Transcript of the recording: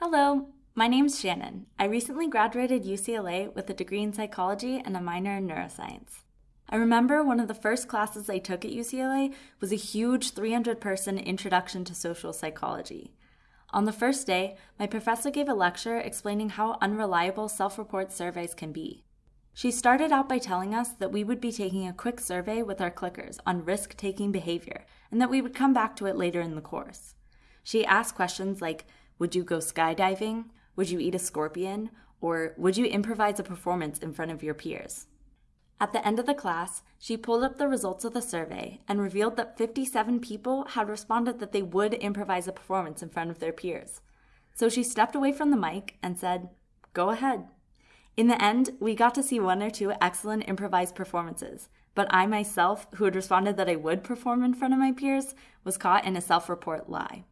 Hello, my name's Shannon. I recently graduated UCLA with a degree in psychology and a minor in neuroscience. I remember one of the first classes I took at UCLA was a huge 300 person introduction to social psychology. On the first day, my professor gave a lecture explaining how unreliable self report surveys can be. She started out by telling us that we would be taking a quick survey with our clickers on risk taking behavior and that we would come back to it later in the course. She asked questions like Would you go skydiving? Would you eat a scorpion? Or would you improvise a performance in front of your peers? At the end of the class, she pulled up the results of the survey and revealed that 57 people had responded that they would improvise a performance in front of their peers. So she stepped away from the mic and said, Go ahead. In the end, we got to see one or two excellent improvised performances, but I myself, who had responded that I would perform in front of my peers, was caught in a self report lie.